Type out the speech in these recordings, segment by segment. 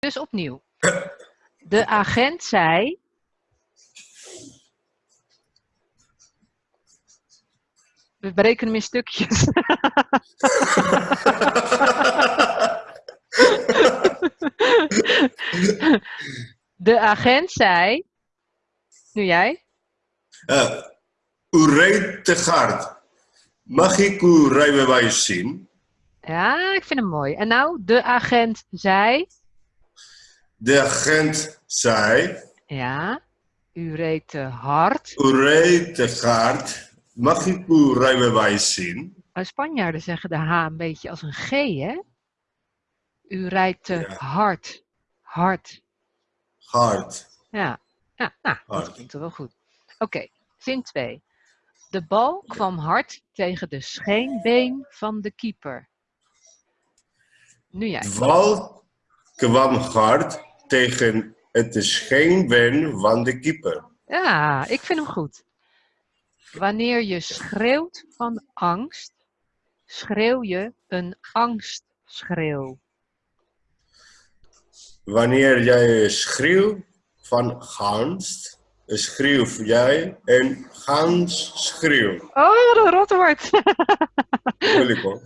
Dus opnieuw. De agent zei. We breken hem in stukjes. De agent zei. Nu jij? Uh, u rijdt te hard. Mag ik uw rijbewijs zien? Ja, ik vind hem mooi. En nou, de agent zei. De agent zei. Ja, u reed te hard. U reed te hard. Mag ik uw rijbewijs zien? Spanjaarden zeggen de H een beetje als een G, hè? U rijdt te Ja. hard. Hard. Hard. Ja, ja nou, dat Hard. klinkt wel goed. Oké, zin 2. De bal kwam hard tegen de scheenbeen van de keeper. Nu jij. De bal kwam hard tegen het scheenbeen van de keeper. Ja, ik vind hem goed. Wanneer je schreeuwt van angst, schreeuw je een angstschreeuw. Wanneer jij schreeuwt van angst, schreeuw jij een schreeuw. Oh, wat een rotwoord. Moeilijk hoor.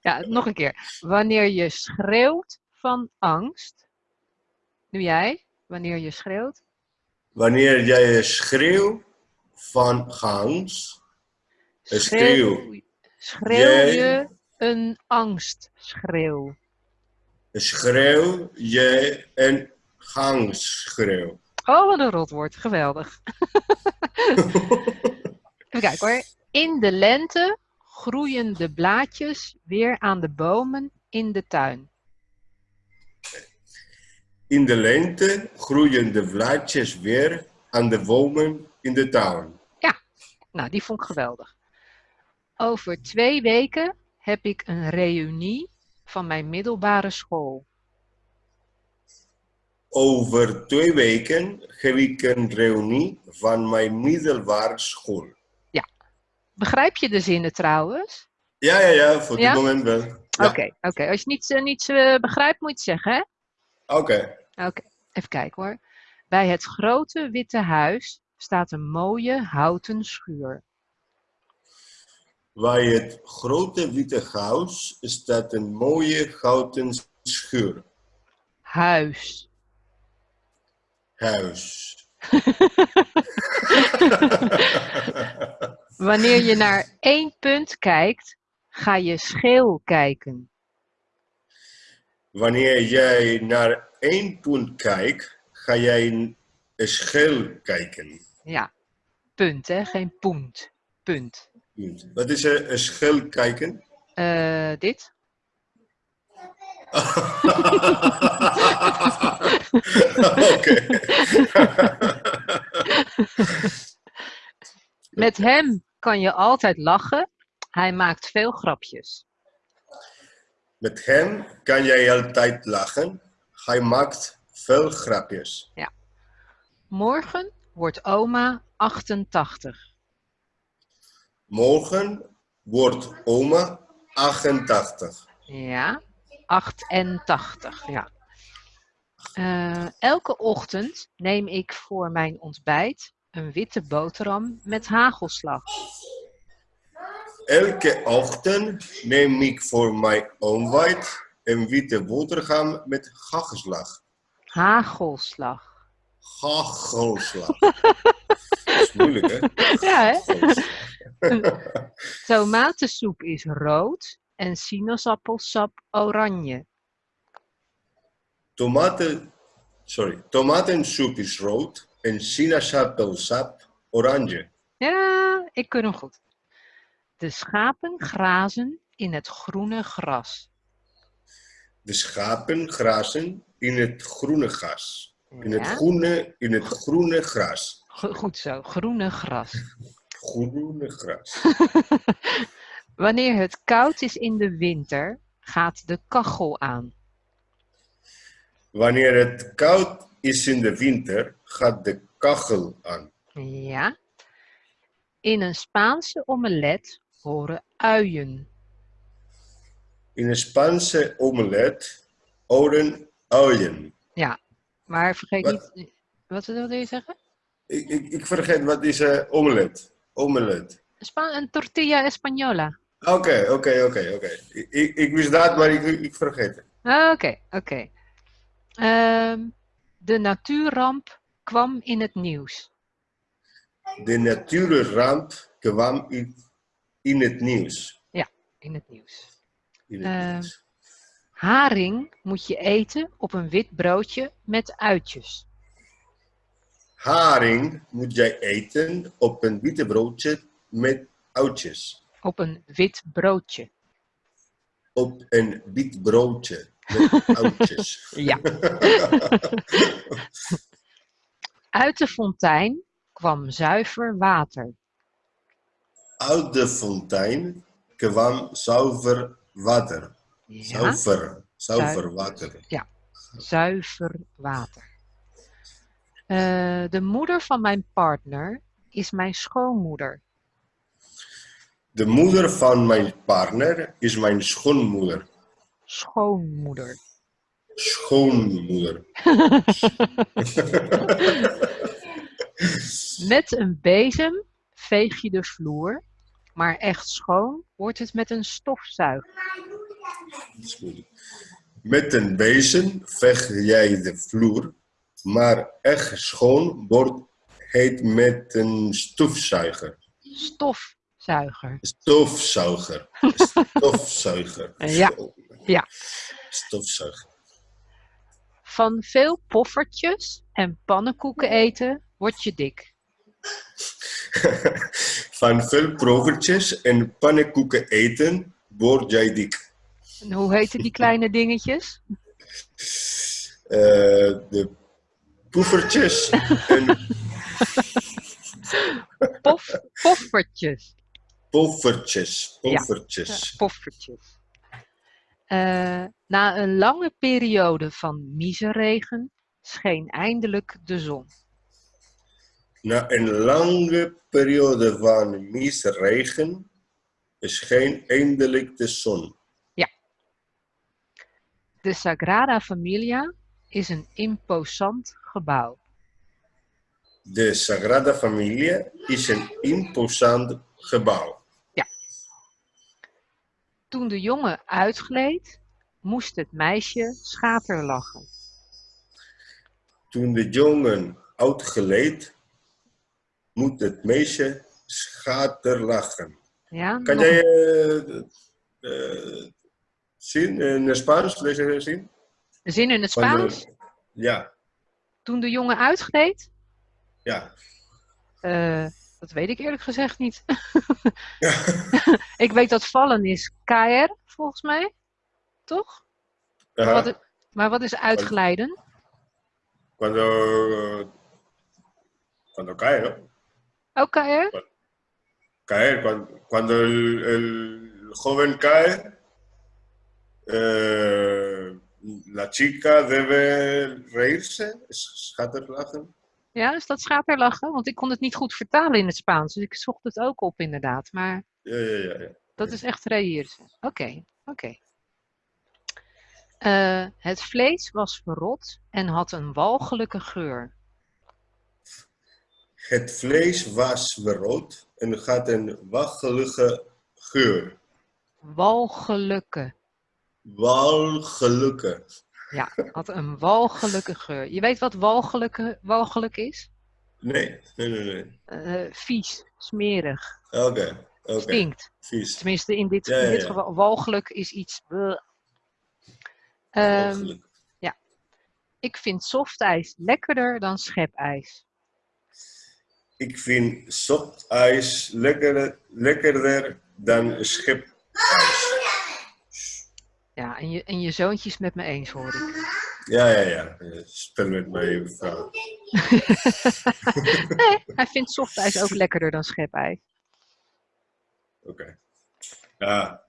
Ja, nog een keer. Wanneer je schreeuwt van angst. Nu jij, wanneer je schreeuwt. Wanneer jij schreeuwt van angst, schreeuw Schreeuw Jij- je een angstschreeuw. schreeuw jij een angstschreeuw. Oh, wat een rotwoord. Geweldig. Even kijken hoor. In de lente groeien de blaadjes weer aan de bomen in de tuin. In de lente groeien de blaadjes weer aan de bomen in de tuin. Nou, die vond ik geweldig. Over twee weken heb ik een reunie van mijn middelbare school. Over twee weken heb ik een reunie van mijn middelbare school. Begrijp je de zinnen trouwens? Ja, ja, ja, voor Ja? dit moment wel. Oké, Ja. oké. Als je niets, eh, niets eh, begrijpt, moet je het zeggen, hè? Oké. Oké, even kijken hoor. Bij het grote witte huis staat een mooie houten schuur. Bij het grote witte huis staat een mooie houten schuur. Huis. Huis. Wanneer je naar één punt kijkt, ga je scheel kijken. Wanneer jij naar één punt kijkt, ga jij een schil kijken. Ja, punt hè, geen punt. Punt. Punt. Wat is een een schil kijken? Eh, dit? Oké. Met hem kan je altijd lachen. Hij maakt veel grapjes. Met hem kan jij altijd lachen. Hij maakt veel grapjes. Morgen wordt oma 88. Morgen wordt oma 88. Ja, 88, ja. Eh, elke ochtend neem ik voor mijn ontbijt een witte boterham met hagelslag. Elke ochtend neem ik voor mijn ontbijt een witte boterham met hagelslag. Hagelslag. Hagelslag. Dat is moeilijk, hè? Ja, hè? Tomatensoep is rood en sinaasappelsap oranje. Tomaten, sorry, tomatensoep is rood en sinaasappelsap oranje. Ja, ik kun hem goed. De schapen grazen in het groene gras. De schapen grazen in het groene gras. In het groene, in het groene gras. go- goed zo, groene gras. Groene gras. Wanneer het koud is in de winter, gaat de kachel aan. Wanneer het koud is in de winter, gaat de kachel aan. Ja. In een Spaanse omelet horen uien. In een Spaanse omelet horen Uien. Maar vergeet Wat? niet... Wat, wat wil je zeggen? Ik, ik, ik vergeet, wat is eh omelet? Omelet. Een tortilla española. Oké, oké, oké, oké. Ik, ik, wist dat, maar ik, ik vergeet het. Oké, oké. Ehm, de natuurramp kwam in het nieuws. De natuurramp kwam in, in het nieuws. In het nieuws. In het Eh, nieuws. Haring moet je eten op een wit broodje met uitjes. Haring moet jij eten op een witte broodje met oudjes. Op een wit broodje. Op een wit broodje met oudjes. Ja. Uit de fontein kwam zuiver water. Uit de fontein kwam zuiver water. Ja, Zuiver, zuiver water. zuiver water. Eh, de moeder van mijn partner is mijn schoonmoeder. De moeder van mijn partner is mijn schoonmoeder. Schoonmoeder. Schoonmoeder. Met een bezem veeg je de vloer, maar echt schoon wordt het met een stofzuiger. Met een bezem veeg jij de vloer, maar echt schoon wordt het met een stofzuiger. Stofzuiger. Stofzuiger. Stofzuiger. Ja, ja. Stofzuiger. Van veel poffertjes en pannenkoeken eten word je dik. Van veel provertjes en pannenkoeken eten word jij dik. En hoe heten die kleine dingetjes? Eh, de poefertjes en Pof, poffertjes. poffertjes. Ja. Poffertjes. Poffertjes. Eh, na een lange periode van miseregen scheen eindelijk de zon. Na een lange periode van misregen scheen eindelijk de zon. De Sagrada Familia is een imposant gebouw. De Sagrada Familia is een imposant gebouw. Toen de jongen uitgleed, moest het meisje schaterlachen. Toen de jongen uitgeleed, moet het meisje schaterlachen. Ja, Kan jij eh, zien in het Spaans? Deze zin? een zin in het Van Spaans? Ja, Toen de jongen uitgleed? ja. Eh, dat weet ik eerlijk gezegd niet. ik weet dat vallen is KR, volgens mij. Toch? Wat i- maar wat is uitglijden? Cuando, cuando cae, ¿no? Ook KR? Caer, cuando, cuando el, el joven cae, eh, la chica debe reírse, schaterlachen. Ja, is dat schaterlachen? Want ik kon het niet goed vertalen in het Spaans. Dus ik zocht het ook op inderdaad. Maar Ja, ja, ja. ja. dat is echt reëersen. Oké, oké. Eh, het vlees was verrot en had een walgelijke geur. Het vlees was verrood en had een waggelige geur. Walgelijke. Walgelijke. Ja, had een walgelijke geur. Je weet wat walgelijke, walgelijk is? Nee, nee, nee, nee. Eh, vies, smerig, Oké, oké. stinkt. Vies. Tenminste, in dit, Ja, ja, in dit ja. geval, walgelijk is iets... Ehm, Walgelijk. ik vind softijs lekkerder dan schepijs. Ik vind softijs lekkerder, lekkerder dan schipijs. Ja, en je, en je zoontje is met me eens, hoor ik. Ja, ja, ja. Spel met mijn vrouw. Nee, hij vindt softijs ook lekkerder dan schepijs. Oké. Ja,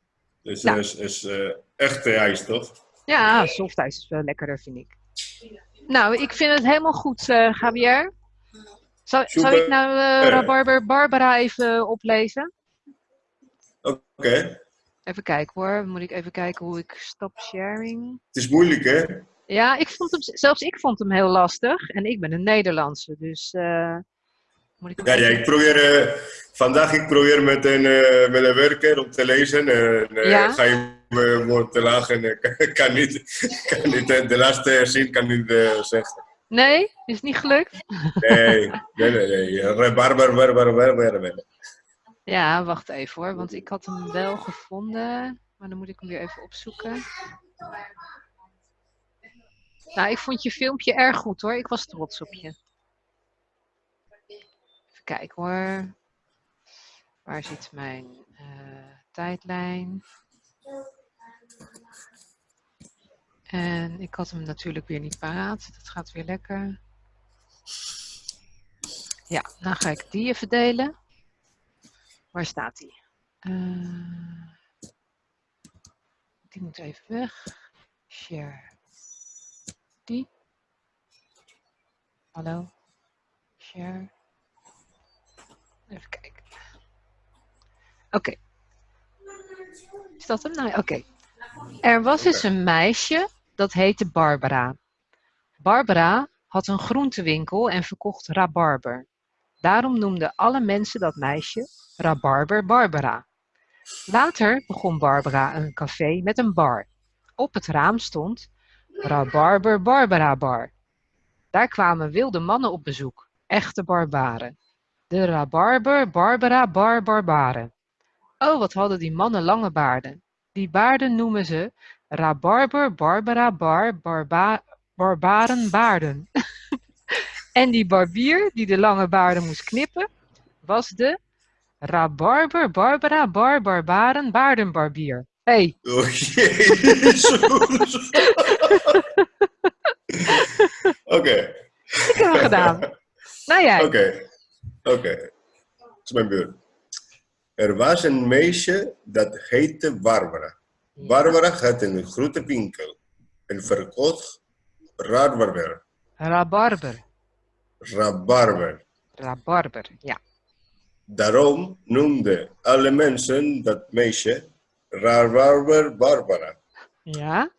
dus Nou. is, is eh, echte ijs, toch? Ja, softijs is wel lekkerder, vind ik. Nou, ik vind het helemaal goed, eh Javier. Super. ik nou eh, Rabarber Barbara even oplezen? Oké. Even kijken hoor. Moet ik even kijken hoe ik stop sharing. Het is moeilijk, hè? Ja, ik vond hem, zelfs ik vond hem heel lastig. En ik ben een Nederlandse, dus uh, moet ik Ja, ja, ik probeer, uh, vandaag ik probeer met een, uh, met een werker om te lezen. En Ja? ga je me woord te lachen en kan, kan niet, kan niet de laatste zin kan niet zeggen. Nee, is niet gelukt? Nee, nee, nee. nee. Ja, wacht even hoor, want ik had hem wel gevonden. Maar dan moet ik hem weer even opzoeken. Nou, ik vond je filmpje erg goed hoor. Ik was trots op je. Even kijken hoor. Waar zit mijn uh, tijdlijn? En ik had hem natuurlijk weer niet paraat. Dat gaat weer lekker. Ja, dan ga ik die even delen. Waar staat die? Uh, die moet even weg. Share. Die. Hallo. Share. Even kijken. Oké. Okay. Is dat hem? Nou, oké. Okay. Er was eens een meisje dat heette Barbara. Barbara had een groentewinkel en verkocht rabarber. Daarom noemden alle mensen dat meisje Rabarber Barbara. Later begon Barbara een café met een bar. Op het raam stond Rabarber Barbara Bar. Daar kwamen wilde mannen op bezoek, echte barbaren. De Rabarber Barbara Bar Barbaren. Oh, wat hadden die mannen lange baarden. Die baarden noemen ze Rabarber Barbara Bar Barba Barbaren baarden. en die barbier die de lange baarden moest knippen, was de Rabarber Barbara Bar Barbaren baardenbarbier. Hey. Oh, jezus. Oké. Ik heb hem gedaan. Nou jij. Oké. Oké. Dat is mijn beurt. Er was een meisje dat heette Barbara. Barbara had een grote winkel en verkocht rabarber. Rabarber. Rabarber. Rabarber, ja. Daarom noemden alle mensen dat meisje Rabarber Barbara. Ja?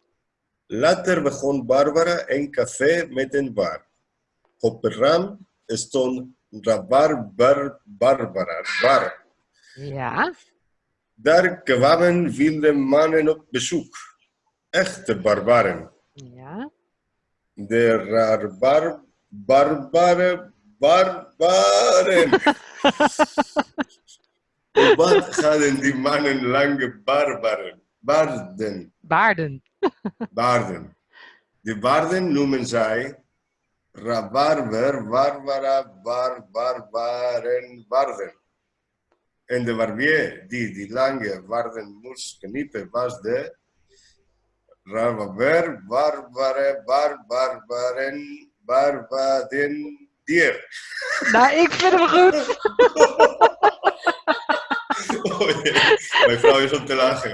Later begon Barbara een café met een bar. Op het raam stond Rabarber Barbara bar. Ja? Daar kwamen wilde mannen op bezoek. Echte barbaren. Ja? De rabar barbare barbaren. Wat hadden die mannen lange barbaren? Baarden. Baarden. Baarden. Die baarden noemen zij rabarber, barbara, bar, barbaren, baarden. En de barbier die die lange baarden moest knippen was de rabarber, barbare, bar, barbaren, barbaden, dier. Nou, ik vind hem goed. Oh, jee. Mijn vrouw is om te lachen.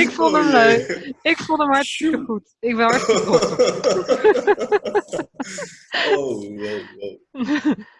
Ik vond hem Oh, leuk. Ik vond hem hartstikke goed. Ik ben hartstikke op je. Oh, wow, wow.